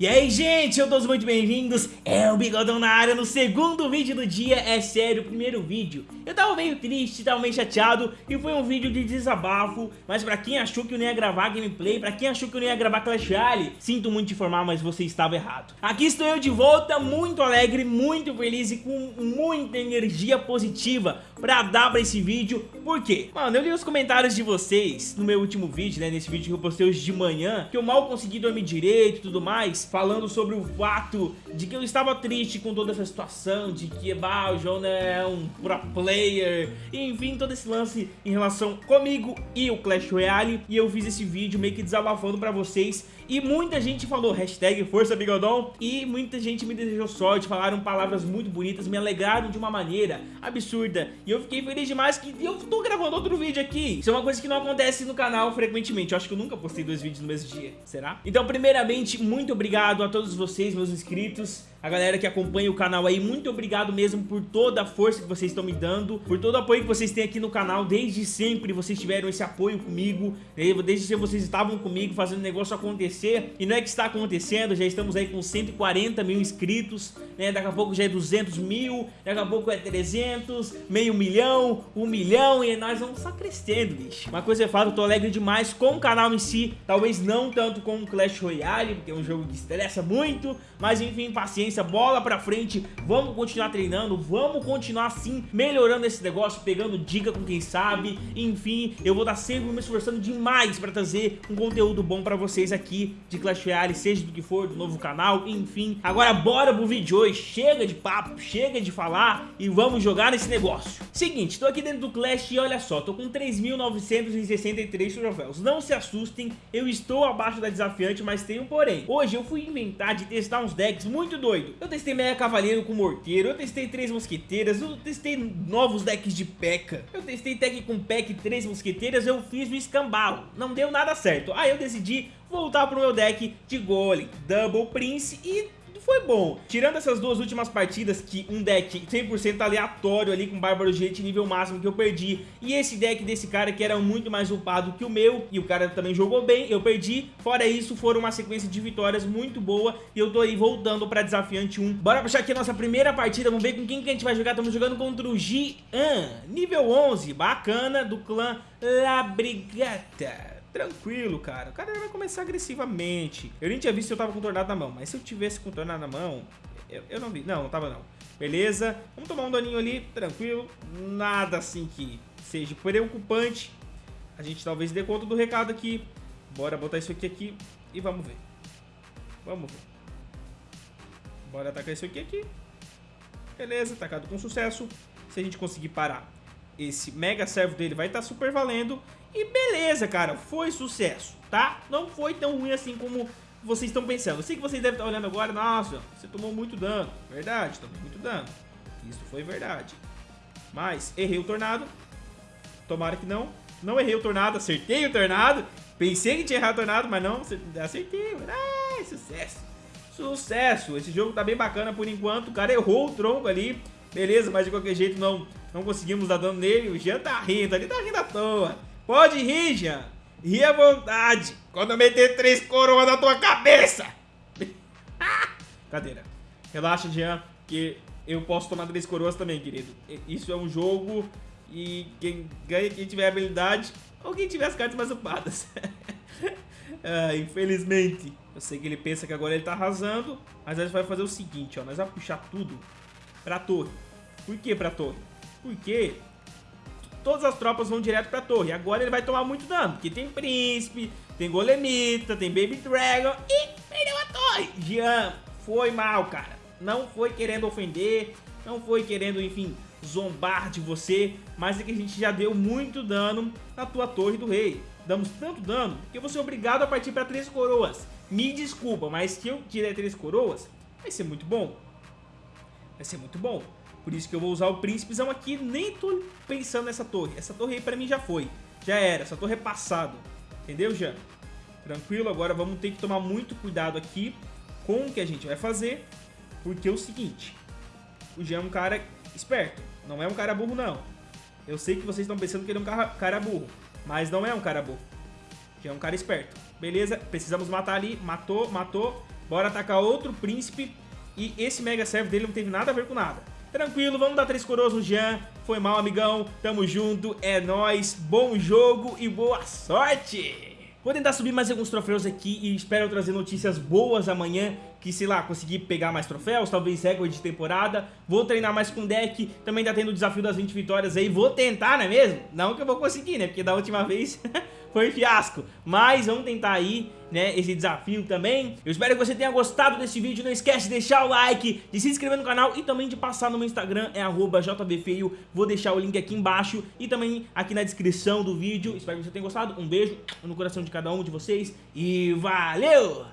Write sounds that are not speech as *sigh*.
E aí gente, eu todos muito bem-vindos, é o Bigodão na área no segundo vídeo do dia, é sério, o primeiro vídeo. Eu tava meio triste, tava meio chateado e foi um vídeo de desabafo. Mas pra quem achou que eu não ia gravar gameplay, pra quem achou que eu não ia gravar Clash Royale Sinto muito te informar, mas você estava errado. Aqui estou eu de volta, muito alegre, muito feliz e com muita energia positiva pra dar pra esse vídeo. Por quê? Mano, eu li os comentários de vocês no meu último vídeo, né, nesse vídeo que eu postei hoje de manhã Que eu mal consegui dormir direito e tudo mais falando sobre o fato de que eu estava triste com toda essa situação, de que bah, o João é um pro player, enfim, todo esse lance em relação comigo e o Clash Royale, e eu fiz esse vídeo meio que desabafando pra vocês. E muita gente falou hashtag Força Bigodon E muita gente me desejou sorte, falaram palavras muito bonitas, me alegraram de uma maneira absurda. E eu fiquei feliz demais que eu tô gravando outro vídeo aqui. Isso é uma coisa que não acontece no canal frequentemente. Eu acho que eu nunca postei dois vídeos no mesmo dia, será? Então primeiramente, muito obrigado a todos vocês, meus inscritos a galera que acompanha o canal aí, muito obrigado mesmo por toda a força que vocês estão me dando, por todo o apoio que vocês têm aqui no canal, desde sempre vocês tiveram esse apoio comigo, né? desde sempre vocês estavam comigo fazendo o negócio acontecer, e não é que está acontecendo, já estamos aí com 140 mil inscritos, né? daqui a pouco já é 200 mil, daqui a pouco é 300, meio milhão, um milhão, e nós vamos só crescendo, bicho. Uma coisa é fato, eu tô alegre demais com o canal em si, talvez não tanto com o Clash Royale, porque é um jogo que estressa muito, mas enfim, paciência paciência, bola pra frente, vamos continuar treinando, vamos continuar assim, melhorando esse negócio, pegando dica com quem sabe, enfim, eu vou estar sempre me esforçando demais pra trazer um conteúdo bom pra vocês aqui de Clash Royale, seja do que for, do novo canal, enfim. Agora bora pro vídeo de hoje, chega de papo, chega de falar e vamos jogar nesse negócio. Seguinte, tô aqui dentro do Clash e olha só, tô com 3.963 troféus, não se assustem, eu estou abaixo da desafiante, mas tem um porém. Hoje eu fui inventar de testar uns decks muito doidos doido. Eu testei Mega Cavaleiro com Morteiro, eu testei Três Mosqueteiras, eu testei novos decks de P.E.K.K.A. Eu testei deck com P.E.K.K. e Três Mosqueteiras, eu fiz o escambau. Não deu nada certo. Aí eu decidi voltar pro meu deck de Golem, Double Prince e foi bom. Tirando essas duas últimas partidas, que um deck 100% aleatório ali com Bárbaro Gente nível máximo que eu perdi, e esse deck desse cara que era muito mais upado que o meu, e o cara também jogou bem, eu perdi. Fora isso, foram uma sequência de vitórias muito boa, e eu tô aí voltando pra Desafiante 1. Bora puxar aqui a nossa primeira partida, vamos ver com quem que a gente vai jogar. Estamos jogando contra o Gian, nível 11, bacana, do clã La Brigata. Tranquilo, cara. O cara vai começar agressivamente. Eu nem tinha visto se eu tava com tornado na mão, mas se eu tivesse com tornado na mão, eu, eu não vi. Não, não tava não. Beleza. Vamos tomar um daninho ali, tranquilo. Nada assim que seja preocupante. A gente talvez dê conta do recado aqui. Bora botar isso aqui aqui e vamos ver. Vamos ver. Bora atacar isso aqui aqui. Beleza, atacado com sucesso. Se a gente conseguir parar esse mega servo dele, vai estar tá super valendo. E beleza, cara, foi sucesso, tá? Não foi tão ruim assim como vocês estão pensando. Eu sei que vocês devem estar olhando agora, nossa, você tomou muito dano. Verdade, tomei muito dano. Isso foi verdade. Mas errei o tornado. Tomara que não. Não errei o tornado, acertei o tornado. Pensei que tinha errado o tornado, mas não, acertei. Ah, sucesso. Sucesso. Esse jogo tá bem bacana por enquanto. O cara errou o tronco ali. Beleza, mas de qualquer jeito não, não conseguimos dar dano nele. O Jean tá rindo, ali tá rindo à toa. Pode rir, Jean. Ri à vontade. Quando eu meter três coroas na tua cabeça. *laughs* Cadeira. Relaxa, Jean, que eu posso tomar três coroas também, querido. Isso é um jogo e quem ganha quem tiver habilidade ou quem tiver as cartas mais upadas. *laughs* ah, infelizmente. Eu sei que ele pensa que agora ele tá arrasando, mas a gente vai fazer o seguinte, ó. Nós vamos puxar tudo pra torre. Por que pra torre? Porque todas as tropas vão direto pra torre. Agora ele vai tomar muito dano, porque tem príncipe, tem golemita, tem baby dragon e perdeu a torre. Jean, foi mal, cara. Não foi querendo ofender, não foi querendo, enfim, zombar de você, mas é que a gente já deu muito dano na tua torre do rei. Damos tanto dano que eu vou ser obrigado a partir para três coroas. Me desculpa, mas se eu tirar três coroas, vai ser muito bom. Vai ser muito bom. Por isso que eu vou usar o príncipezão aqui. Nem tô pensando nessa torre. Essa torre aí pra mim já foi. Já era. Essa torre é passado. Entendeu, Jean? Tranquilo. Agora vamos ter que tomar muito cuidado aqui com o que a gente vai fazer. Porque é o seguinte. O Jean é um cara esperto. Não é um cara burro, não. Eu sei que vocês estão pensando que ele é um cara burro. Mas não é um cara burro. Jean é um cara esperto. Beleza, precisamos matar ali. Matou, matou. Bora atacar outro príncipe. E esse Mega Serve dele não teve nada a ver com nada. Tranquilo, vamos dar três coroas no Jean. Foi mal, amigão. Tamo junto, é nóis. Bom jogo e boa sorte! Vou tentar subir mais alguns troféus aqui e espero trazer notícias boas amanhã que, sei lá, conseguir pegar mais troféus, talvez recorde de temporada. Vou treinar mais com deck, também tá tendo o desafio das 20 vitórias aí. Vou tentar, não é mesmo? Não que eu vou conseguir, né? Porque da última *laughs* vez *laughs* foi fiasco. Mas vamos tentar aí, né, esse desafio também. Eu espero que você tenha gostado desse vídeo. Não esquece de deixar o like, de se inscrever no canal e também de passar no meu Instagram, é jbfeio. Vou deixar o link aqui embaixo e também aqui na descrição do vídeo. Espero que você tenha gostado. Um beijo no coração de cada um de vocês e valeu!